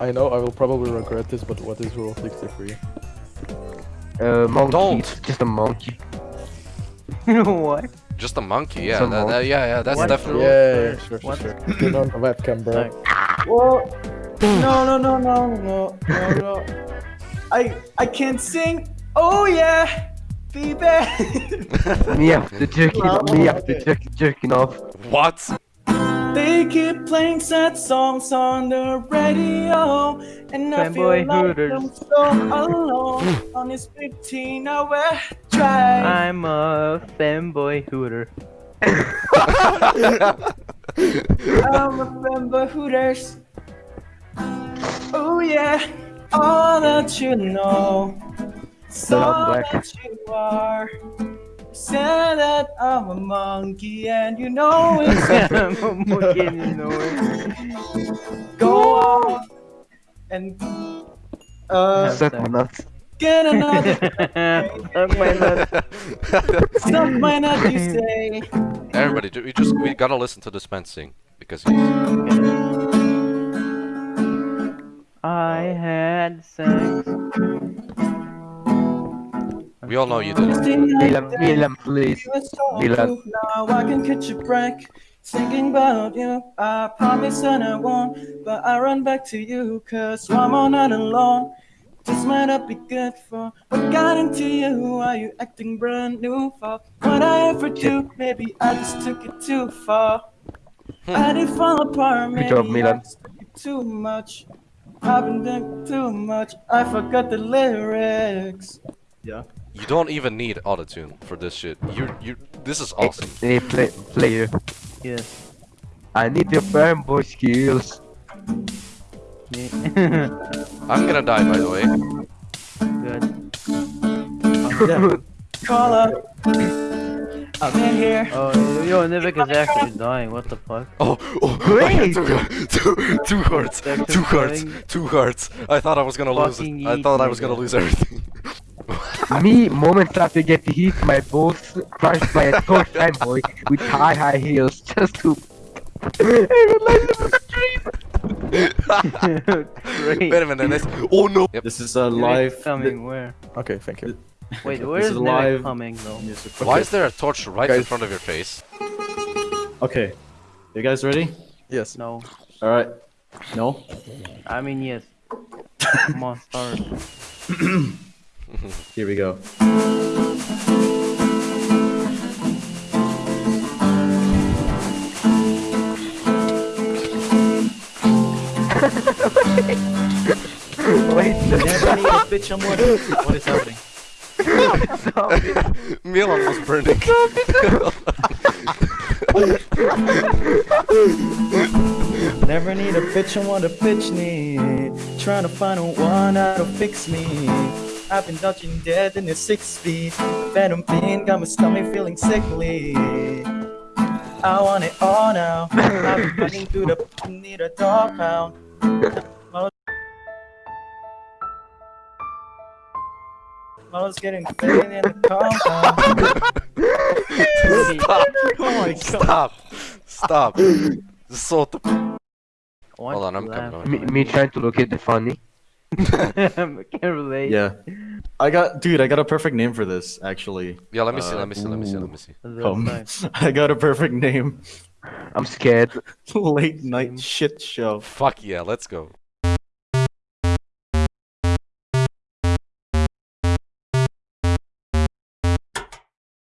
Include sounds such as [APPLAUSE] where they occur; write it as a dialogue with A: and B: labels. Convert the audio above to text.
A: I know I will probably regret this, but what is Rule 63?
B: Uh, monkey.
C: Don't.
B: Just a monkey. [LAUGHS]
D: what?
C: Just a monkey, yeah.
B: Some
C: That, that- yeah, yeah, that's
D: What?
C: definitely.
A: Yeah, yeah, sure, sure,
D: What?
A: sure. Turn on the webcam, bro.
D: Like,
E: Whoa. [LAUGHS] No, no, no, no, no, no, no. I I can't sing. Oh yeah, baby. [LAUGHS]
B: me after jerking,
E: Well,
B: me after
E: okay.
B: jerk, jerking off.
C: What?
E: They keep playing sad songs on the radio, and I feel
D: Fanboy
E: like
D: Hooters.
E: I'm so alone mm. on this 15-hour drive.
D: I'm a fanboy hooter.
E: I remember Hooters. Oh yeah, all that you know, so that you are. Said that I'm a monkey, and you know it's [LAUGHS]
D: I'm a monkey and you know it.
E: go on and uh
B: Suck my nuts.
E: get [LAUGHS] another
D: Suck my nuts.
E: stuff might not you [LAUGHS] say.
C: Everybody, we just we gotta listen to this man sing because he's.
D: I had sex.
C: We all know you did it.
B: Milan, Milan, please. Milan.
E: Now I can catch a break. Thinking about you, I promise that I won't. But I run back to you, cause I'm all not alone. This might not be good for what got into you. Are you acting brand new for what I ever do? Maybe I just took it too far. Hmm. I did fall apart, maybe
B: job,
E: I
B: Milan.
E: just took it too much. I've been doing too much. I forgot the lyrics. Yeah.
C: You don't even need autotune for this shit. You you. This is awesome.
B: Hey, play, player.
D: Yes.
B: I need your fanboy skills.
D: Yeah. [LAUGHS]
C: I'm gonna die by the way.
D: Good.
E: Yeah. [LAUGHS] Call up. [COUGHS] I'm in here.
D: Oh, yo, Nivik is actually dying. What the fuck?
C: Oh, oh, [LAUGHS]
B: Great!
C: two, two, two hearts,
D: Back
C: two hearts, two hearts. I thought I was gonna lose it. I thought I was gonna lose everything.
B: Me, moments after getting hit, my balls crushed by a tall fanboy with high, high heels [LAUGHS] just to. I would like to look
C: Wait a minute, this. Oh no! Yep.
F: This is a live.
D: coming where?
A: Okay, thank you.
D: Wait,
F: This
D: where is
F: is
D: Nivik
F: live.
D: coming though?
C: Why is there a torch right in front of your face?
F: Okay, you guys ready?
A: Yes.
D: No.
F: All right. No.
D: I mean, yes. [LAUGHS] Come on, start. [CLEARS THROAT] [LAUGHS]
F: Here we go.
B: Wait,
E: Never need a bitch, I'm what, is happening?
C: Milan was burning.
E: Never need a bitch, I want a bitch need. Trying to find a one that'll fix me. I've been dodging dead in the six feet. Venom fiend got my stomach feeling sickly. I want it all now. I've been running through the [LAUGHS] need a dog pound. I getting fading in the compound.
C: Stop!
E: Oh my god.
C: Stop! Stop! This is so. T- Hold on, I'm coming.
B: me, me trying to look at the funny.
D: I can't relate.
F: Yeah. I got, dude. I got a perfect name for this. Actually.
C: Yeah, let me see.
F: Uh,
C: Let me see. Let me see. Let me see.
D: That's
F: Um,
D: nice. [LAUGHS]
F: I got a perfect name.
B: I'm scared. [LAUGHS]
F: Late night shit show.
C: Fuck yeah! Let's go.